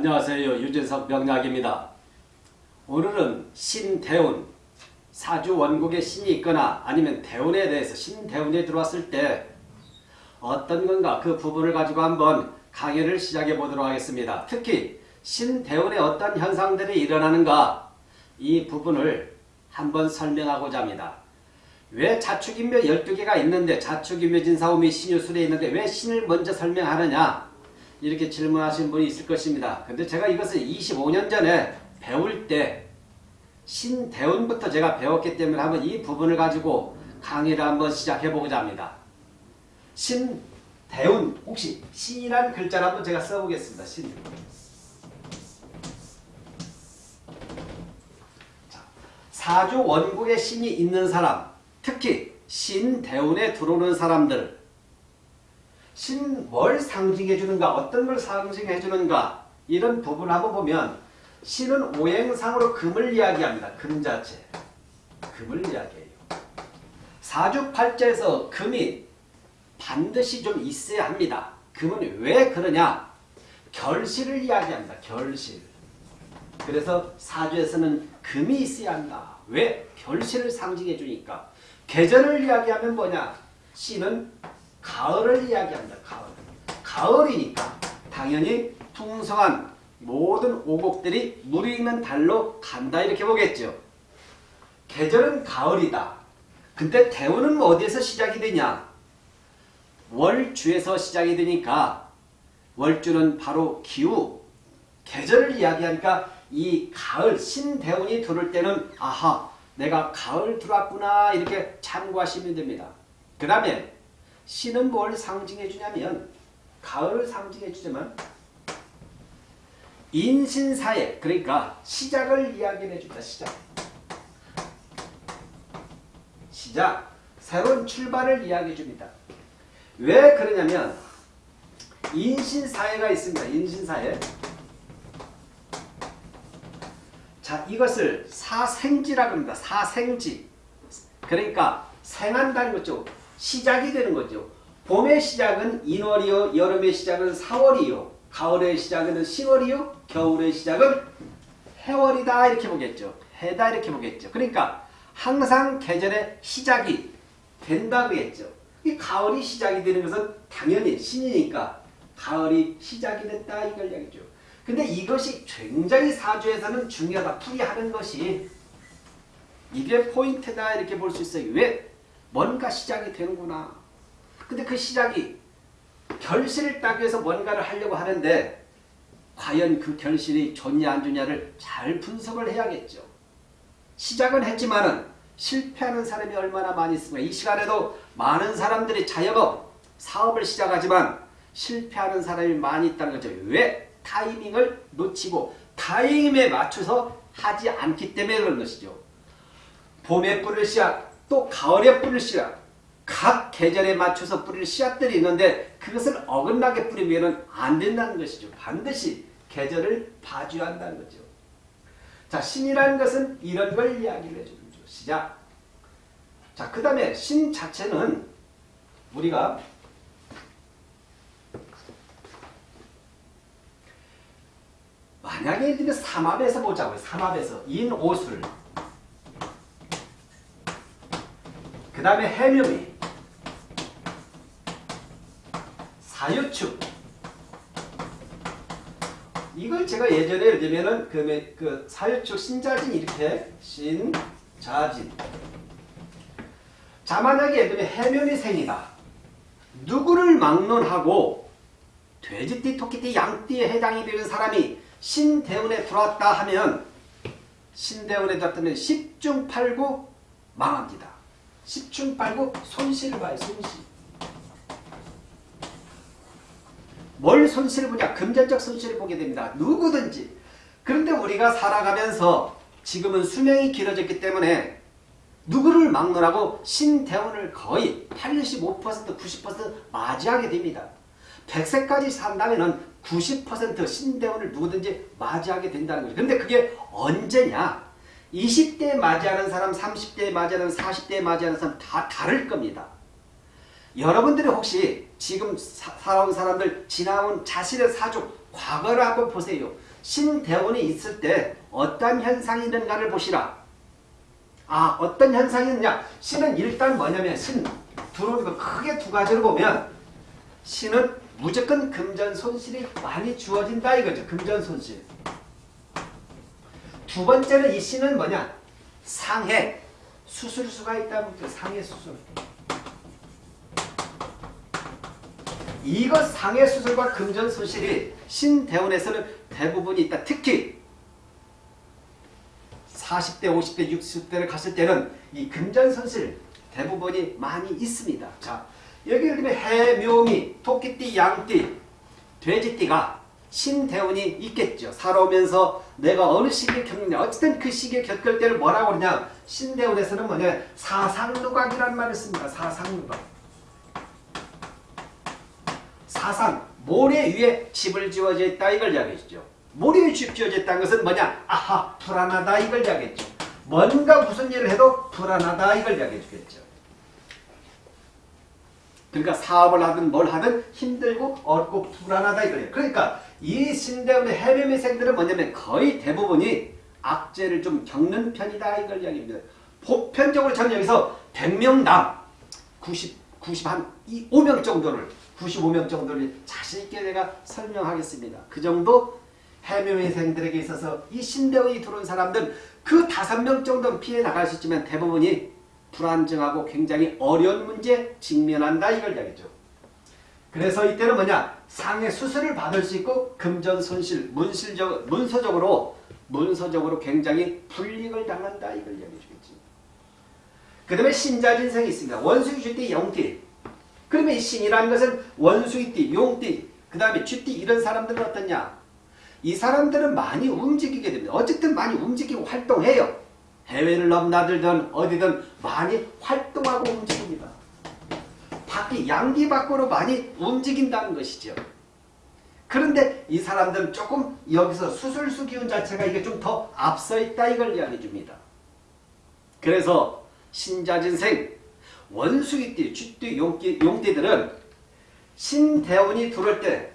안녕하세요. 유재석 명약입니다. 오늘은 신대운, 사주 원국에 신이 있거나 아니면 대운에 대해서 신대운에 들어왔을 때 어떤 건가 그 부분을 가지고 한번 강의를 시작해 보도록 하겠습니다. 특히 신대운에 어떤 현상들이 일어나는가 이 부분을 한번 설명하고자 합니다. 왜 자축인묘 12개가 있는데 자축인묘 진사오미 신유술에 있는데 왜 신을 먼저 설명하느냐 이렇게 질문하신 분이 있을 것입니다. 근데 제가 이것을 25년 전에 배울 때 신대운부터 제가 배웠기 때문에 한번 이 부분을 가지고 강의를 한번 시작해 보고자 합니다. 신대운 혹시 신이라는 글자를 한번 제가 써보겠습니다. 신. 자, 사주 원국에 신이 있는 사람 특히 신대운에 들어오는 사람들 신 뭘 상징해 주는가 어떤 걸 상징해 주는가 이런 부분을 한번 보면 신은 오행상으로 금을 이야기합니다. 금 자체. 금을 이야기해요. 사주팔자에서 금이 반드시 좀 있어야 합니다. 금은 왜 그러냐? 결실을 이야기합니다. 결실. 그래서 사주에서는 금이 있어야 한다. 왜? 결실을 상징해 주니까. 계절을 이야기하면 뭐냐? 신은 가을을 이야기합니다. 가을. 가을이니까 당연히 풍성한 모든 오곡들이 물이 있는 달로 간다 이렇게 보겠죠. 계절은 가을이다. 근데 대운은 어디에서 시작이 되냐? 월주에서 시작이 되니까 월주는 바로 기후, 계절을 이야기하니까 이 가을 신대운이 들을 때는 아하 내가 가을 들어왔구나 이렇게 참고하시면 됩니다. 그 다음에 신은 뭘 상징해 주냐면 가을을 상징해 주지만 인신사에 그러니까 시작을 이야기해 준다. 시작. 시작. 새로운 출발을 이야기해 줍니다. 왜 그러냐면 인신사회가 있습니다. 인신사회. 자 이것을 사생지라고 합니다. 사생지. 그러니까 생한다는 거죠. 시작이 되는 거죠. 봄의 시작은 인월이요. 여름의 시작은 4월이요. 가을의 시작은 10월이요. 겨울의 시작은 해월이다 이렇게 보겠죠. 해다 이렇게 보겠죠. 그러니까 항상 계절의 시작이 된다 그랬죠. 이 가을이 시작이 되는 것은 당연히 신이니까 가을이 시작이 됐다 이걸 얘기죠. 근데 이것이 굉장히 사주에서는 중요하다. 풀이하는 것이 이게 포인트다 이렇게 볼 수 있어요. 왜? 뭔가 시작이 되는구나. 근데 그 시작이 결실을 따기 위해서 뭔가를 하려고 하는데 과연 그 결실이 좋냐 안 좋냐를 잘 분석을 해야겠죠. 시작은 했지만 은 실패하는 사람이 얼마나 많이 있습니까? 이 시간에도 많은 사람들이 자영업, 사업을 시작하지만 실패하는 사람이 많이 있다는 거죠. 왜? 타이밍을 놓치고 타이밍에 맞춰서 하지 않기 때문에 그런 것이죠. 봄에 뿌릴 씨앗, 또 가을에 뿌릴 씨앗, 각 계절에 맞춰서 뿌릴 씨앗들이 있는데 그것을 어긋나게 뿌리면 안 된다는 것이죠. 반드시 계절을 봐줘야 한다는 거죠. 자, 신이라는 것은 이런 걸 이야기를 해주는 거죠. 시작. 자, 그 다음에 신 자체는 우리가 만약에 이제 삼합에서 보자고요. 삼합에서 인오술 그 다음에 해묘미 사유축. 이걸 제가 예전에 예를 들면은 그, 그 사유축 신자진 이렇게 신자진. 자만하게 예를 들면 해묘미 생이다. 누구를 막론하고 돼지띠, 토끼띠, 양띠에 해당이 되는 사람이 신대운에 들어왔다 하면 신대운에 들어왔다면 10중 8구 망합니다. 10중 8구 손실을 봐요. 손실. 뭘 손실을 보냐? 금전적 손실을 보게 됩니다. 누구든지. 그런데 우리가 살아가면서 지금은 수명이 길어졌기 때문에 누구를 막론하고 신대운을 거의 85% 90% 맞이하게 됩니다. 100세까지 산다면 90% 신대운을 누구든지 맞이하게 된다는 거죠. 근데 그게 언제냐? 20대에 맞이하는 사람, 30대에 맞이하는 40대에 맞이하는 사람 다 다를 겁니다. 여러분들이 혹시 지금 사, 살아온 사람들 지나온 자신의 사주 과거를 한번 보세요. 신대운이 있을 때 어떤 현상이 있는가를 보시라. 아 어떤 현상이 있느냐. 신은 일단 뭐냐면 신 들어오는 거 크게 두 가지로 보면 신은 무조건 금전 손실이 많이 주어진다 이거죠. 금전 손실. 두 번째는 이 신은 뭐냐. 상해 수술수가 있다는 거죠. 상해 수술. 이것 상해 수술과 금전 손실이 신대운에서는 대부분이 있다. 특히 40대, 50대, 60대를 갔을 때는 이 금전 손실 대부분이 많이 있습니다. 자, 여기 예를 들면 해, 묘미, 토끼띠, 양띠, 돼지띠가 신대운이 있겠죠. 살아오면서 내가 어느 시기에 겪느냐. 어쨌든 그 시기에 겪을 때를 뭐라고 그러냐. 신대운에서는 뭐냐. 사상누각이라는 말을 씁니다. 사상누각. 사상, 모래 위에 집을 지어져 있다 이걸 이야기했죠. 모래 위에 집 지어져 있다는 것은 뭐냐? 아하, 불안하다 이걸 이야기했죠. 뭔가 무슨 일을 해도 불안하다 이걸 이야기해 주겠죠. 그러니까 사업을 하든 뭘 하든 힘들고 어렵고 불안하다 이거예요. 그러니까 이 신대운의 해외미생들은 뭐냐면 거의 대부분이 악재를 좀 겪는 편이다 이걸 이야기합니다. 보편적으로 저는 여기서 100명당 90, 90한 5명 정도를 95명 정도를 자신있게 내가 설명하겠습니다. 그 정도 해묘인생들에게 있어서 이 신대운이 들어온 사람들 그 다섯 명 정도는 피해 나갈 수 있지만 대부분이 불안정하고 굉장히 어려운 문제에 직면한다 이걸 이야기죠. 그래서 이때는 뭐냐 상해 수술을 받을 수 있고 금전 손실 문실적 문서적으로 문서적으로 굉장히 불이익을 당한다 이걸 이야기해 주겠지. 그 다음에 신자진생이 있습니다. 원수유주띠 영띠 그러면 이 신이라는 것은 원수이띠, 용띠, 그 다음에 쥐띠 이런 사람들은 어떠냐? 이 사람들은 많이 움직이게 됩니다. 어쨌든 많이 움직이고 활동해요. 해외를 넘나들든 어디든 많이 활동하고 움직입니다. 밖이 양기 밖으로 많이 움직인다는 것이죠. 그런데 이 사람들은 조금 여기서 수술수 기운 자체가 이게 좀 더 앞서 있다 이걸 이야기해 줍니다. 그래서 신자진생 원숭이띠, 쥐띠, 용띠, 용띠들은 신대운이 들어올 때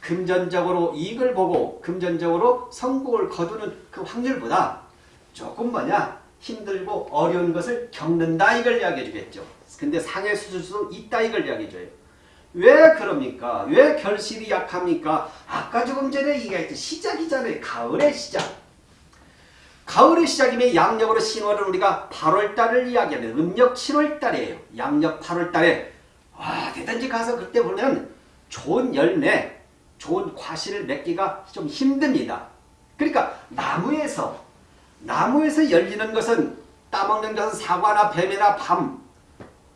금전적으로 이익을 보고 금전적으로 성공을 거두는 그 확률보다 조금 뭐냐 힘들고 어려운 것을 겪는다 이걸 이야기해 주겠죠. 근데 상해 수술수도 있다 이걸 이야기해 줘요. 왜 그럽니까? 왜 결실이 약합니까? 아까 조금 전에 얘기했던 시작이잖아요. 가을의 시작. 가을의 시작이면 양력으로 신월을 우리가 8월달을 이야기하는 음력 7월달이에요. 양력 8월달에 와 대단지 가서 그때 보면 좋은 열매, 좋은 과실을 맺기가 좀 힘듭니다. 그러니까 나무에서 나무에서 열리는 것은 따먹는 것은 사과나 뱀이나 밤,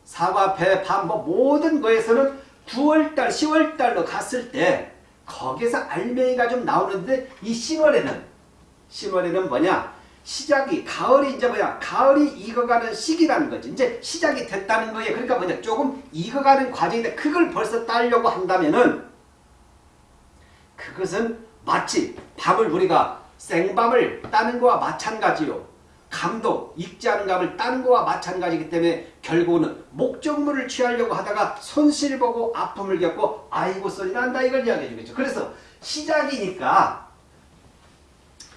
사과, 배, 밤, 뭐 모든 거에서는 9월달, 10월달로 갔을 때 거기서 알맹이가 좀 나오는데 이 10월에는 10월에는 뭐냐? 시작이 가을이 이제 뭐야? 가을이 익어가는 시기라는 거지. 이제 시작이 됐다는 거예요 그러니까 뭐냐? 조금 익어가는 과정인데 그걸 벌써 따려고 한다면은 그것은 마치 밥을 우리가 생밥을 따는 거와 마찬가지요 감도 익지 않은 감을 따는 거와 마찬가지이기 때문에 결국은 목적물을 취하려고 하다가 손실 보고 아픔을 겪고 아이고 소리 난다 이걸 이야기해 주겠죠 그래서 시작이니까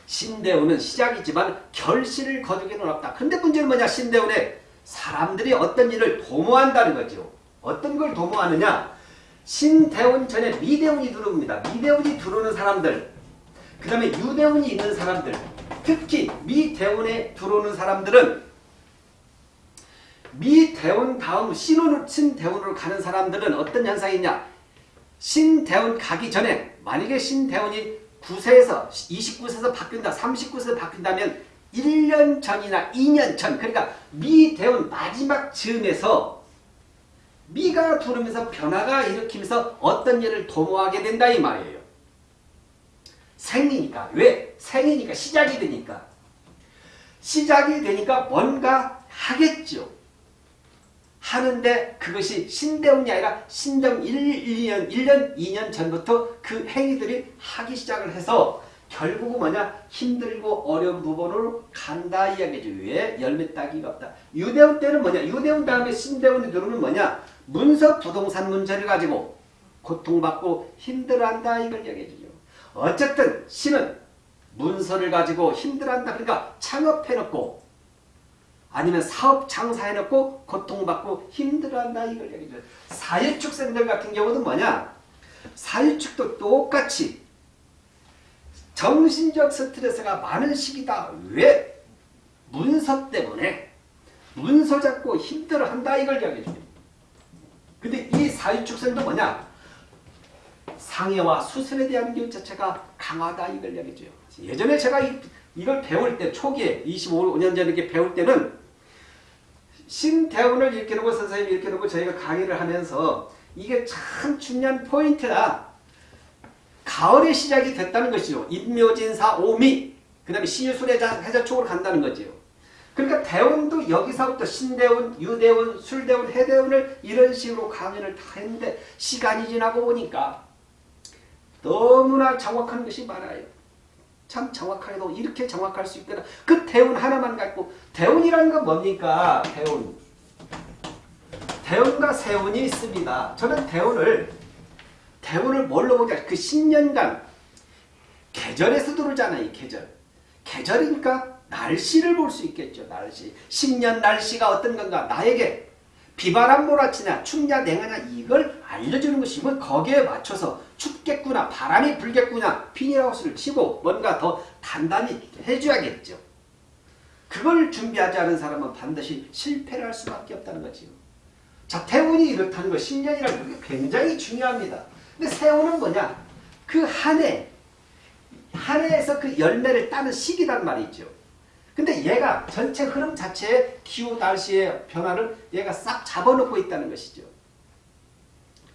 신대운은 시작이지만 결실을 거두기는 없다. 근데 문제는 뭐냐? 신대운에 사람들이 어떤 일을 도모한다는 거죠. 어떤 걸 도모하느냐? 신대운 전에 미대운이 들어옵니다. 미대운이 들어오는 사람들 그 다음에 유대운이 있는 사람들 특히 미대운에 들어오는 사람들은 미대운 다음 신운으로, 신대운으로 가는 사람들은 어떤 현상이 있냐? 신대운 가기 전에 만약에 신대운이 9세에서 29세에서 바뀐다. 39세에서 바뀐다면 1년 전이나 2년 전 그러니까 미대운 마지막 즈음에서 미가 두르면서 변화가 일으키면서 어떤 일을 도모하게 된다 이 말이에요. 생이니까. 왜? 생이니까 시작이 되니까. 시작이 되니까 뭔가 하겠죠. 하는데 그것이 신대운이 아니라 신정 1, 2년, 1년, 2년 전부터 그 행위들이 하기 시작을 해서 결국은 뭐냐 힘들고 어려운 부분으로 간다 이야기죠. 왜? 열매 따기가 없다. 유대운 때는 뭐냐? 유대운 다음에 신대운이 들어오는 뭐냐? 문서 부동산 문제를 가지고 고통받고 힘들어한다 이걸 이야기해주죠. 어쨌든 신은 문서를 가지고 힘들어한다. 그러니까 창업해놓고 아니면 사업 장사해놓고 고통받고 힘들어한다. 이걸 얘기해줘요. 사유축생들 같은 경우는 뭐냐? 사유축도 똑같이 정신적 스트레스가 많은 시기다. 왜? 문서 때문에 문서 잡고 힘들어한다. 이걸 얘기해줘요. 근데 이 사유축생도 뭐냐? 상해와 수술에 대한 기운 자체가 강하다 이걸 얘기해줘요. 예전에 제가 이, 이걸 배울 때 초기에 25년 전에 이렇게 배울 때는 신대운을 이렇게 놓고 선생님이 이렇게 놓고 저희가 강의를 하면서 이게 참 중요한 포인트다. 가을의 시작이 됐다는 것이죠. 인묘진사 오미 그 다음에 신유술해자 해자 쪽으로 간다는 거지요. 그러니까 대운도 여기서부터 신대운, 유대운, 술대운, 해대운을 이런 식으로 강의를 다 했는데 시간이 지나고 보니까 너무나 정확한 것이 많아요. 참 정확하게도 이렇게 정확할 수 있구나. 그 대운 하나만 갖고 대운이라는 건 뭡니까? 대운. 대운과 세운이 있습니다. 저는 대운을 대운을 뭘로 보자? 그 10년간 계절에서 들어오잖아요. 계절. 계절이니까 날씨를 볼 수 있겠죠. 날씨. 10년 날씨가 어떤 건가? 나에게 비바람 몰아치냐 춥냐 냉하냐 이걸 알려주는 것이면 거기에 맞춰서 춥겠구나 바람이 불겠구나 비닐하우스를 치고 뭔가 더 단단히 해줘야겠죠. 그걸 준비하지 않은 사람은 반드시 실패를 할 수밖에 없다는 거지요. 자 태운이 이렇다는 거 10년이라는 게 굉장히 중요합니다. 근데 세운은 뭐냐 그 한 해, 한 해에서 그 열매를 따는 시기란 말이죠. 근데 얘가 전체 흐름 자체의 기후 날씨의 변화를 얘가 싹 잡아놓고 있다는 것이죠.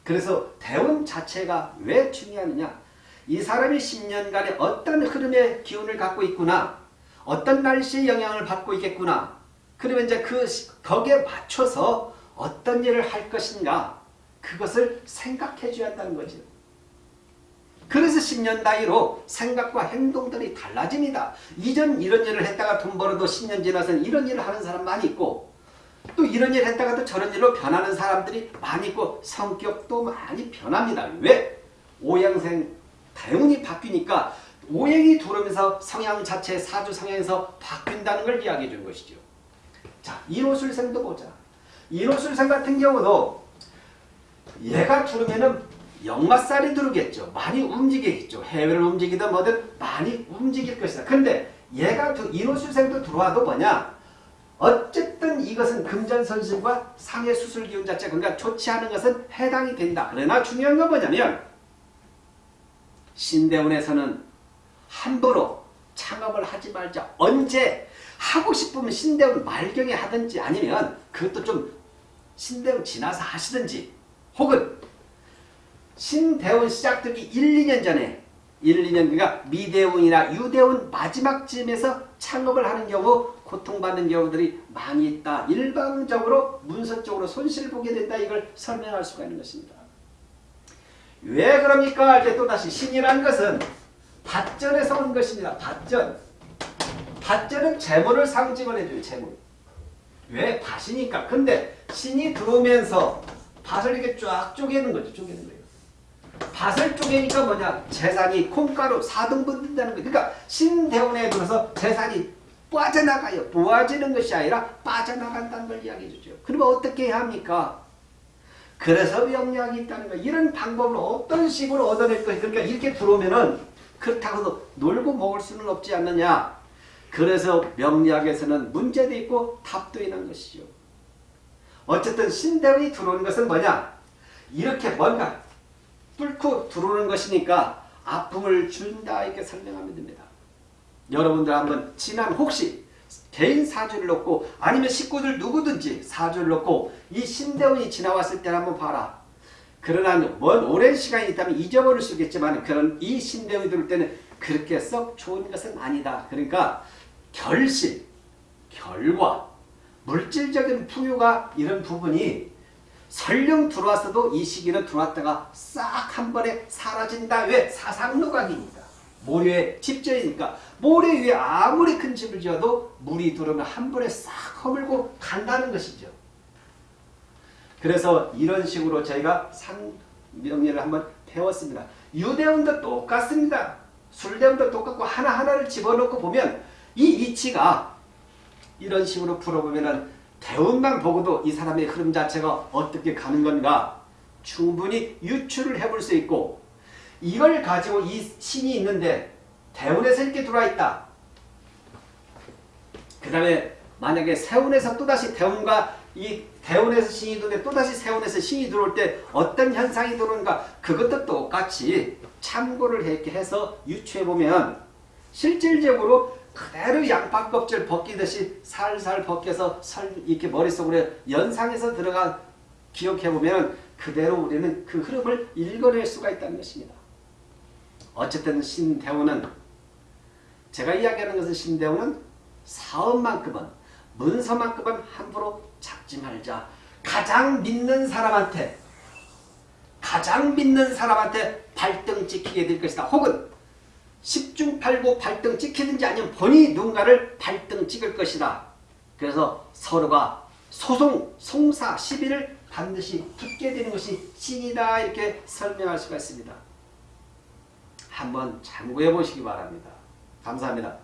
그래서 대운 자체가 왜 중요하느냐? 이 사람이 10년간의 어떤 흐름의 기운을 갖고 있구나. 어떤 날씨의 영향을 받고 있겠구나. 그러면 이제 그 거기에 맞춰서 어떤 일을 할 것인가. 그것을 생각해 줘야 한다는 거죠. 그래서 10년 단위로 생각과 행동들이 달라집니다. 이전 이런 일을 했다가 돈 벌어도 10년 지나서는 이런 일을 하는 사람 많이 있고 또 이런 일 했다가 또 저런 일로 변하는 사람들이 많이 있고 성격도 많이 변합니다. 왜? 오양생 대운이 바뀌니까 오행이 들어오면서 성향 자체 사주 성향에서 바뀐다는 걸 이야기해 주는 것이죠. 자, 인호술생도 보자. 인호술생 같은 경우도 얘가 들어오면은 역마살이 들어오겠죠. 많이 움직이겠죠. 해외를 움직이든 뭐든 많이 움직일 것이다. 근데 얘가 인호술생도 들어와도 뭐냐? 어쨌든 이것은 금전선신과 상해 수술 기운 자체 그러니까 좋지 않은 것은 해당이 된다. 그러나 중요한 건 뭐냐면 신대원에서는 함부로 창업을 하지 말자. 언제 하고 싶으면 신대원 말경에 하든지 아니면 그것도 좀 신대원 지나서 하시든지 혹은 신대원 시작되기 1, 2년 전에 1, 2년 그러니까 미대원이나 유대원 마지막 쯤에서 창업을 하는 경우 고통받는 경우들이 많이 있다. 일방적으로 문서적으로 손실 보게 된다. 이걸 설명할 수가 있는 것입니다. 왜 그럽니까? 이제 또다시 신이라는 것은 밭전에서 온 것입니다. 밭전. 밭전은 재물을 상징을 해줘요. 재물. 왜? 밭이니까. 근데 신이 들어오면서 밭을 이렇게 쫙 쪼개는 거죠. 쪼개는 거예요. 밭을 쪼개니까 뭐냐? 재산이 콩가루 4등분 된다는 거예요. 그러니까 신대원에 들어서 재산이 빠져나가요. 모아지는 것이 아니라 빠져나간다는 걸 이야기해 주죠. 그러면 어떻게 해야 합니까? 그래서 명약이 있다는 거 이런 방법을 어떤 식으로 얻어낼 것이 그러니까 이렇게 들어오면은 그렇다고 놀고 먹을 수는 없지 않느냐. 그래서 명리학에서는 문제도 있고 답도 있는 것이죠. 어쨌든 신대원이 들어오는 것은 뭐냐? 이렇게 뭔가 뚫고 들어오는 것이니까 아픔을 준다 이렇게 설명하면 됩니다. 여러분들 한번 지난 혹시 개인 사주를 놓고 아니면 식구들 누구든지 사주를 놓고 이 신대운이 지나왔을 때 한번 봐라. 그러나 먼 오랜 시간이 있다면 잊어버릴 수 있겠지만 그런 이 신대운이 들어올 때는 그렇게 썩 좋은 것은 아니다. 그러니까 결실, 결과, 물질적인 풍요가 이런 부분이 설령 들어왔어도 이 시기는 들어왔다가 싹 한 번에 사라진다. 왜? 사상노각이니까. 모래에 집져이니까 모래 위에 아무리 큰 집을 지어도 물이 들어오면 한 번에 싹 허물고 간다는 것이죠. 그래서 이런 식으로 저희가 상명리를 한번 배웠습니다. 유대운도 똑같습니다. 술대운도 똑같고 하나하나를 집어넣고 보면 이 이치가 이런 식으로 풀어보면은 대운만 보고도 이 사람의 흐름 자체가 어떻게 가는 건가 충분히 유추를 해볼 수 있고 이걸 가지고 이 신이 있는데 대운에서 이렇게 들어와 있다. 그 다음에 만약에 세운에서 또다시 대운과 이 대운에서 신이 들어오는데 또다시 세운에서 신이 들어올 때 어떤 현상이 들어오는가 그것도 똑같이 참고를 이렇게 해서 유추해보면 실질적으로 그대로 양파 껍질 벗기듯이 살살 벗겨서 설 이렇게 머릿속으로 연상해서 들어가 기억해보면 그대로 우리는 그 흐름을 읽어낼 수가 있다는 것입니다. 어쨌든 신대운은 제가 이야기하는 것은 신대운은 사업만큼은 문서만큼은 함부로 잡지 말자. 가장 믿는 사람한테 가장 믿는 사람한테 발등 찍히게 될 것이다. 혹은 10중 8구 발등 찍히든지 아니면 본인이 누군가를 발등 찍을 것이다. 그래서 서로가 소송, 송사, 시비를 반드시 붙게 되는 것이 신이다 이렇게 설명할 수가 있습니다. 한번 참고해 보시기 바랍니다. 감사합니다.